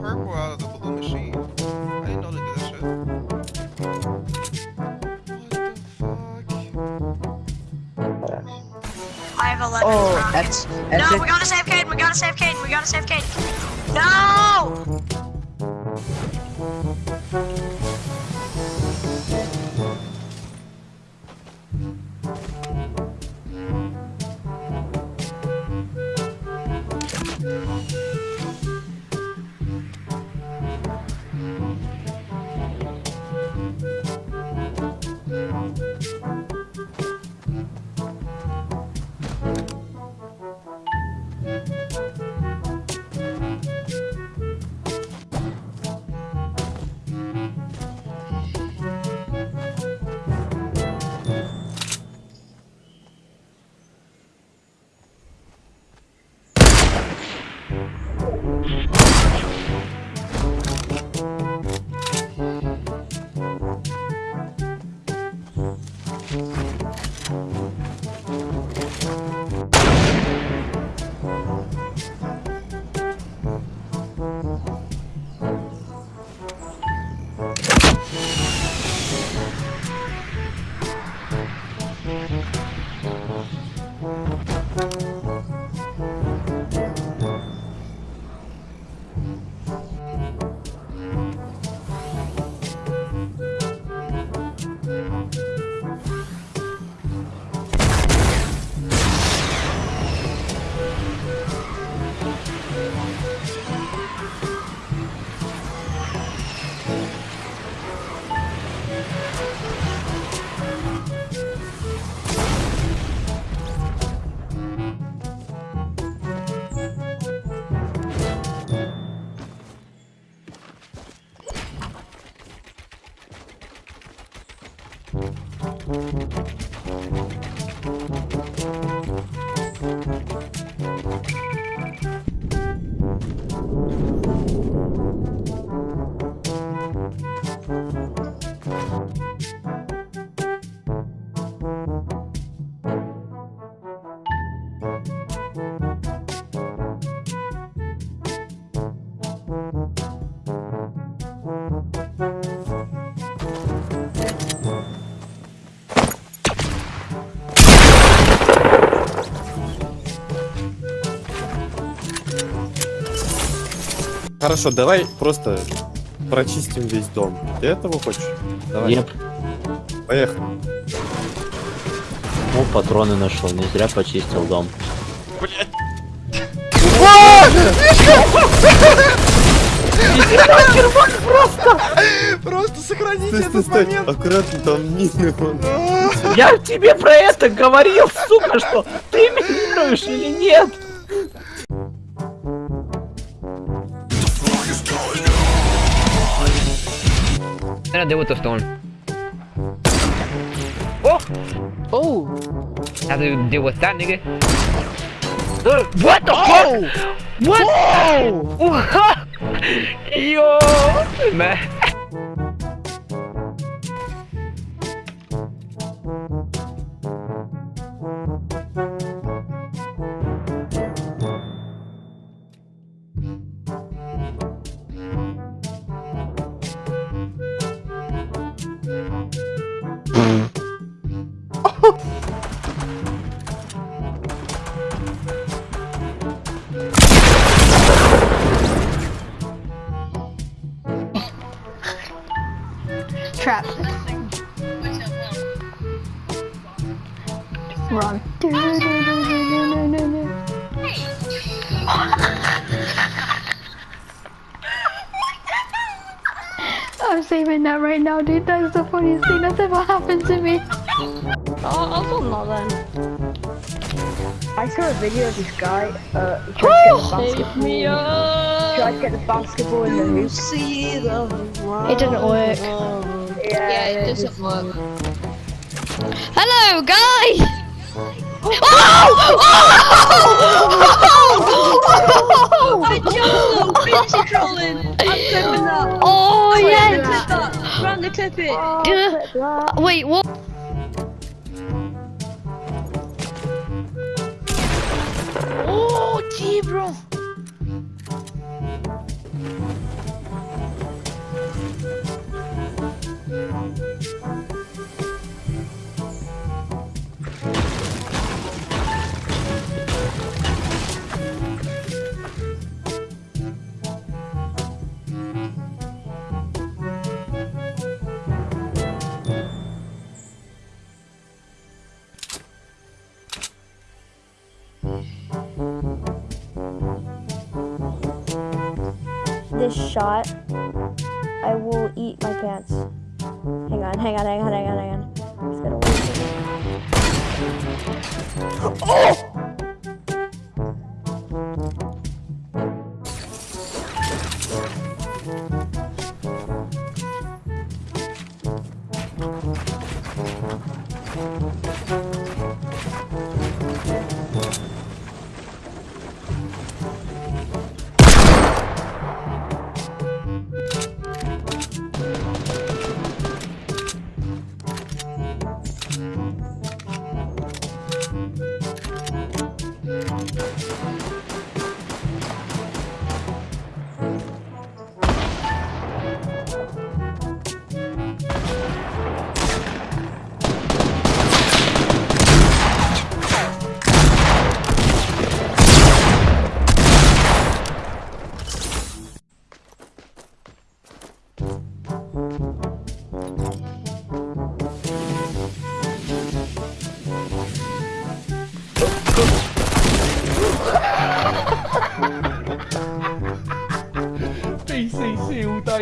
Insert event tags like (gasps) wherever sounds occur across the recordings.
purple out of the blue machine. I didn't know did shit. I have oh. That's, that's no, it. we gotta save Caden, we gotta save Caden, we gotta save Caden. No! Хорошо, давай просто прочистим весь дом. Ты этого хочешь? Давай. Еп. Поехали. Ну, патроны нашел, не зря почистил дом. Просто сохраните Стой, стой, этот момент. Аккуратно, там мины. Я тебе про это говорил, сука, что ты минируешь или нет? Gonna deal with the storm. Oh! Oh! Have to deal with that, nigga. What the oh. fuck? What? (laughs) Yo! Man. Trap. Run. (laughs) I'm saving that right now, dude. That's the funniest thing that's ever happened to me. I'll, I'll film that then. I saw a video of this guy, uh, he tried to get the basketball. me He tried to get the basketball in the hoop. It didn't work. Yeah, Yeah, it just- doesn't work. Hello, guys! Oh! Oh! I jumped Finish trolling! I'm clipping that! Oh, oh yes! Clip that! Run the clip it! Oh, Wait, what? This shot, I will eat my pants. Hang on, hang on, hang on, hang on, hang on. Just (gasps)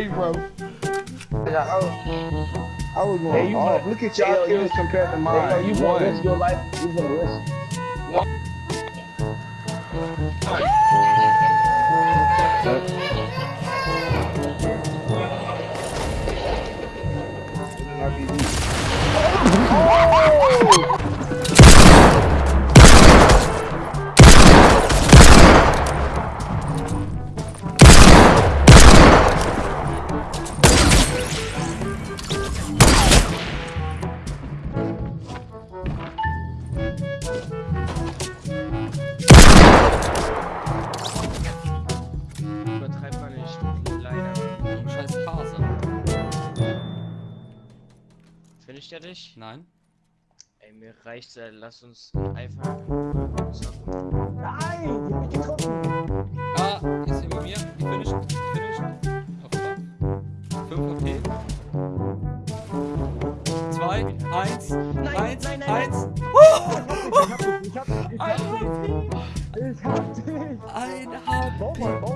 gotta wait. PCC all day, bro. I was going Hey, you off. Look at y'all Hey, yo, kills compared to mine. you wanna won. risk your life? You gonna risk. Übertreib Finisht er dich? Nein. Ey, mir reicht's, äh, lass uns einfach. Nein, die hab ich getroffen. Ah, ist bei mir. Ich finished. Finished. Auf 5 auf P. 2, 1, 1, 1. Ich hab dich, ich hab dich. Ich hab dich. Ein HP. Bau mal, bau mal, bau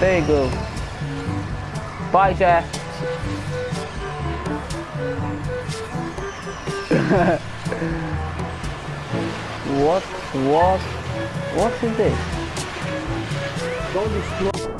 There you go. Bye, Jeff. (laughs) what? What? What is this? Don't destroy.